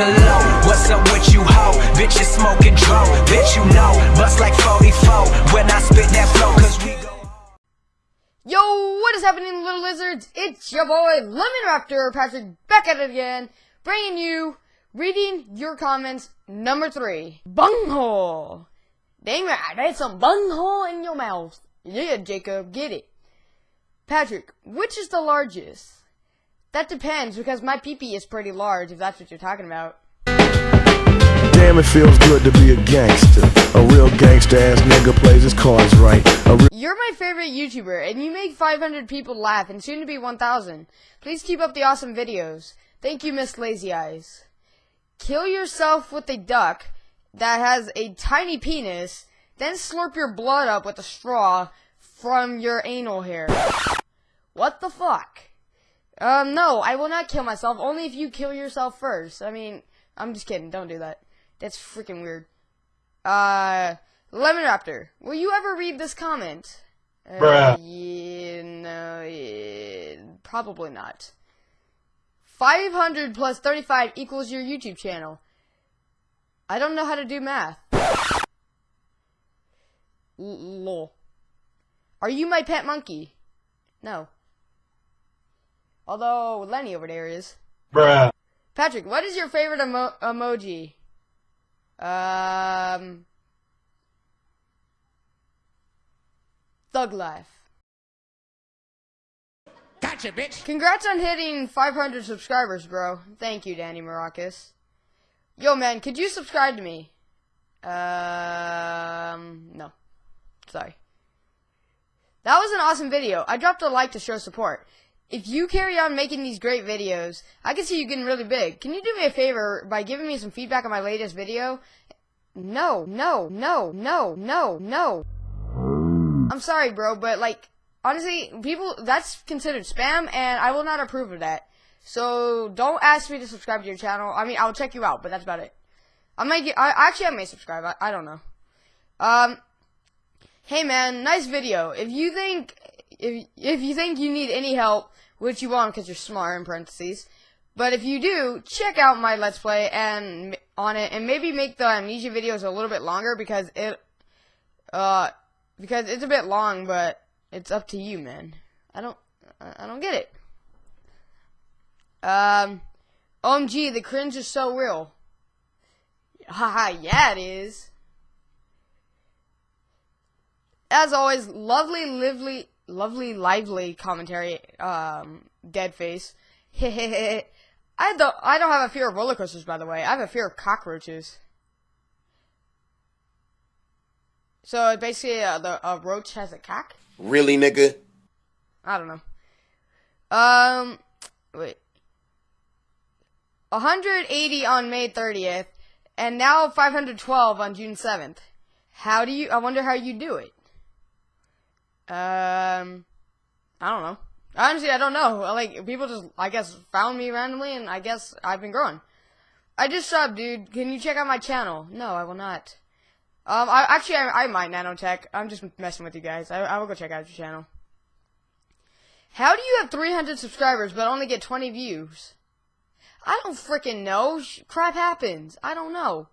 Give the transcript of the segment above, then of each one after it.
the low. What's up with you, ho? Bitch, you smoking. Bitch, you know. Bust like 44 when I spit that flow, cause we go. Yo, what is happening, little lizards? It's your boy, Lemon Raptor Patrick, back at it again, bringing you, reading your comments, number three. Bunghole. Dang right, there's some bunghole in your mouth. Yeah, Jacob, get it. Patrick, which is the largest? That depends, because my peepee is pretty large, if that's what you're talking about. Damn, it feels good to be a gangster. A real gangster ass nigga plays his cards right. You're my favorite YouTuber, and you make 500 people laugh, and soon to be 1,000. Please keep up the awesome videos. Thank you, Miss Lazy Eyes. Kill yourself with a duck that has a tiny penis, then slurp your blood up with a straw from your anal hair. What the fuck? Um, no, I will not kill myself, only if you kill yourself first. I mean, I'm just kidding, don't do that. That's freaking weird. Uh, Lemon Raptor, will you ever read this comment? Uh, Yeah, no, yeah, probably not. 500 plus 35 equals your YouTube channel. I don't know how to do math. Lol. Are you my pet monkey? No. Although Lenny over there is. Bruh. Patrick, what is your favorite emo- emoji? Um. Thug life. Gotcha, bitch. Congrats on hitting 500 subscribers, bro. Thank you, Danny Maracas. Yo, man, could you subscribe to me? Um, no. Sorry. That was an awesome video. I dropped a like to show support. If you carry on making these great videos, I can see you getting really big. Can you do me a favor by giving me some feedback on my latest video? No, no, no, no, no, no. I'm sorry, bro, but like, honestly, people, that's considered spam, and I will not approve of that. So, don't ask me to subscribe to your channel. I mean, I'll check you out, but that's about it. I might get, I, actually, I may subscribe. I, I don't know. Um, hey man, nice video. If you think, if, if you think you need any help, which you won't because you're smart in parentheses, but if you do, check out my Let's Play and on it, and maybe make the amnesia videos a little bit longer because it, uh, because it's a bit long, but it's up to you, man. I don't, I don't get it. Um, OMG, the cringe is so real. Haha, yeah, it is. As always, lovely, lively, lovely, lively commentary. Um, dead face. I don't, I don't have a fear of roller coasters, by the way. I have a fear of cockroaches. So basically, uh, the a roach has a cock. Really, nigga? I don't know. Um, wait. 180 on May 30th, and now 512 on June 7th. How do you? I wonder how you do it. Um, I don't know. Honestly, I don't know. Like people just, I guess, found me randomly, and I guess I've been growing. I just subbed, dude. Can you check out my channel? No, I will not. Um, I actually, I, I might nanotech. I'm just messing with you guys. I, I will go check out your channel. How do you have 300 subscribers but only get 20 views? I don't freaking know. Sh- crap happens. I don't know.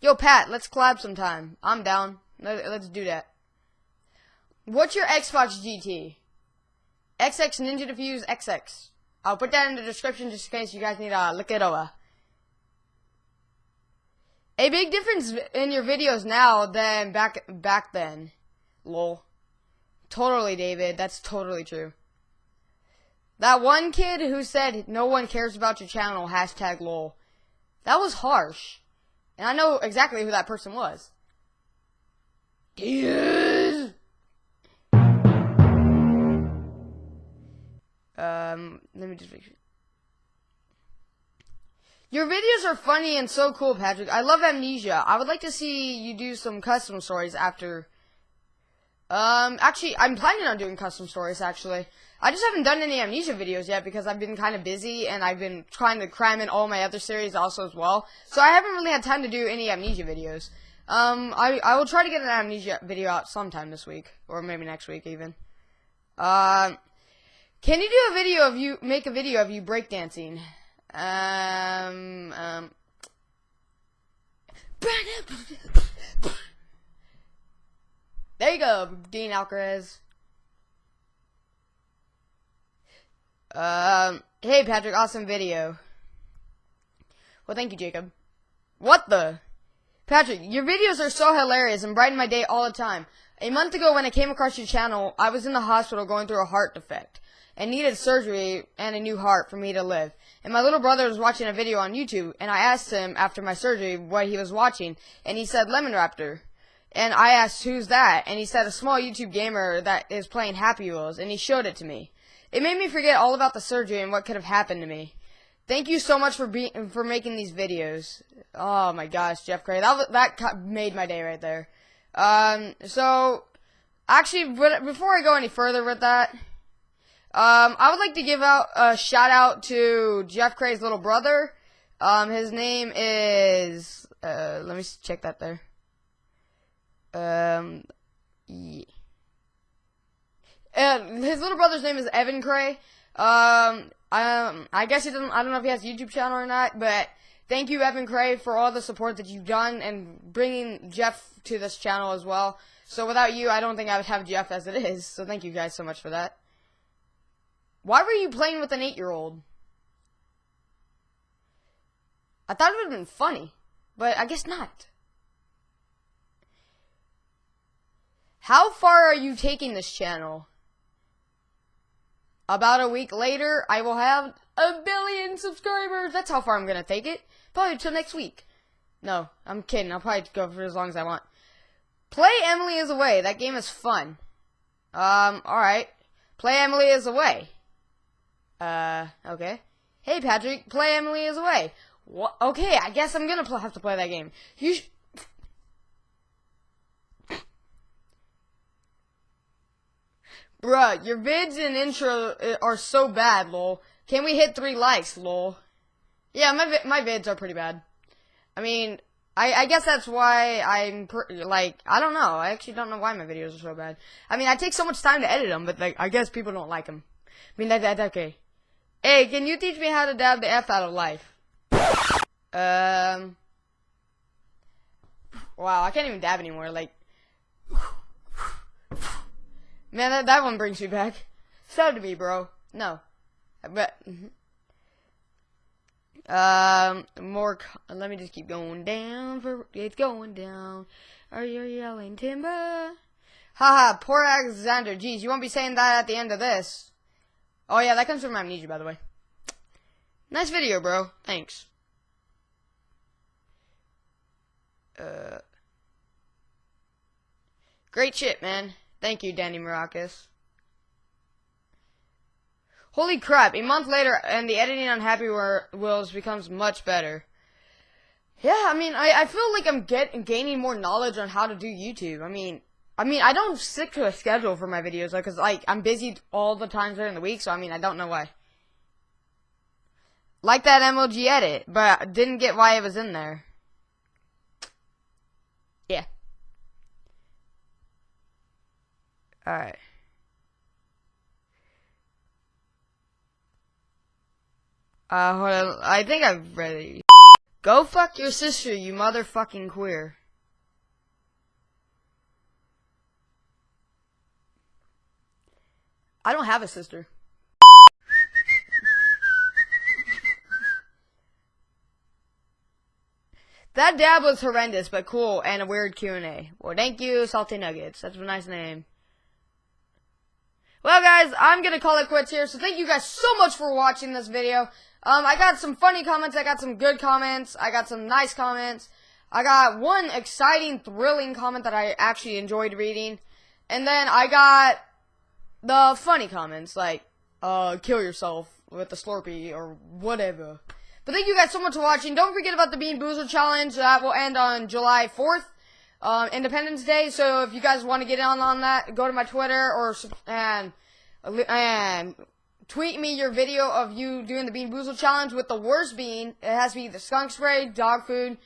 Yo, Pat, let's collab sometime. I'm down. Let, let's do that. What's your Xbox GT? XX Ninja Diffuse XX. I'll put that in the description just in case you guys need to uh, look it over. A big difference in your videos now than back back then. Lol. Totally, David. That's totally true. That one kid who said no one cares about your channel, hashtag lol. That was harsh. And I know exactly who that person was. Dude. Um, let me just make sure. Your videos are funny and so cool, Patrick. I love Amnesia. I would like to see you do some custom stories after. Um, actually, I'm planning on doing custom stories, actually. I just haven't done any Amnesia videos yet because I've been kind of busy and I've been trying to cram in all my other series also as well. So I haven't really had time to do any Amnesia videos. Um, I, I will try to get an Amnesia video out sometime this week. Or maybe next week, even. Um, can you do a video of you, make a video of you breakdancing? Um, um. There you go, Dean Alcaraz. Um, hey Patrick, awesome video. Well, thank you, Jacob. What the? Patrick, your videos are so hilarious and brighten my day all the time. A month ago when I came across your channel, I was in the hospital going through a heart defect and needed surgery and a new heart for me to live. And my little brother was watching a video on YouTube and I asked him after my surgery what he was watching and he said Lemon Raptor. And I asked who's that and he said a small YouTube gamer that is playing Happy Wheels and he showed it to me. It made me forget all about the surgery and what could have happened to me. Thank you so much for being for making these videos. Oh my gosh, Jeff Cray, that that made my day right there. Um, so actually, before I go any further with that, um, I would like to give out a shout out to Jeff Cray's little brother. Um, his name is. Uh, let me check that there. Um, yeah. And his little brother's name is Evan Cray. Um, um, I guess he doesn't. I don't know if he has a YouTube channel or not, but thank you, Evan Cray, for all the support that you've done and bringing Jeff to this channel as well. So without you, I don't think I would have Jeff as it is. So thank you guys so much for that. Why were you playing with an eight-year-old? I thought it would have been funny, but I guess not. How far are you taking this channel? About a week later, I will have a billion subscribers. That's how far I'm going to take it. Probably until next week. No, I'm kidding. I'll probably go for as long as I want. Play Emily is Away. That game is fun. Um, alright. Play Emily is Away. Uh, okay. Hey, Patrick, play Emily is Away. What? Okay, I guess I'm gonna have to play that game. You Bruh, your vids and intro uh, are so bad, lol. Can we hit three likes, lol? Yeah, my vi my vids are pretty bad. I mean, I, I guess that's why I'm like I don't know. I actually don't know why my videos are so bad. I mean, I take so much time to edit them, but like I guess people don't like them. I mean, that that's okay. Hey, can you teach me how to dab the f out of life? Um. Wow, I can't even dab anymore. Like. Man, that, that one brings me back. So to me, bro. No. But, um, more, let me just keep going down, for it's going down. Are you yelling timber? Haha, poor Alexander. Jeez, you won't be saying that at the end of this. Oh yeah, that comes from Amnesia, by the way. Nice video, bro. Thanks. Uh, great shit, man. Thank you, Danny Maracas. Holy crap, a month later and the editing on Happy Wheels becomes much better. Yeah, I mean, I, I feel like I'm get, gaining more knowledge on how to do YouTube. I mean, I mean, I don't stick to a schedule for my videos, like, cause, like, I'm busy all the times during the week, so, I mean, I don't know why. Like that MLG edit, but I didn't get why it was in there. Yeah. Alright. Uh, hold on. I think I've read it. Go fuck your sister, you motherfucking queer. I don't have a sister. that dab was horrendous, but cool, and a weird Q&A. Well, thank you, Salty Nuggets. That's a nice name. Well, guys, I'm going to call it quits here. So thank you guys so much for watching this video. Um, I got some funny comments. I got some good comments. I got some nice comments. I got one exciting, thrilling comment that I actually enjoyed reading. And then I got the funny comments, like, uh, kill yourself with the Slurpee or whatever. But thank you guys so much for watching. Don't forget about the Bean Boozled Challenge. That will end on July 4th um, Independence Day. So if you guys want to get on on that, go to my Twitter or and and tweet me your video of you doing the Bean Boozled challenge with the worst bean. It has to be the skunk spray, dog food,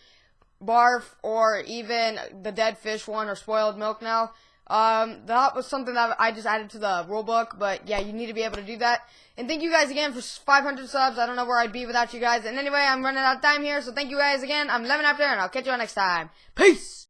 barf, or even the dead fish one or spoiled milk now. Um, that was something that I just added to the rule book, but yeah, you need to be able to do that. And thank you guys again for 500 subs. I don't know where I'd be without you guys. And anyway, I'm running out of time here, so thank you guys again. I'm Lemon Raptor, and I'll catch you all next time. Peace!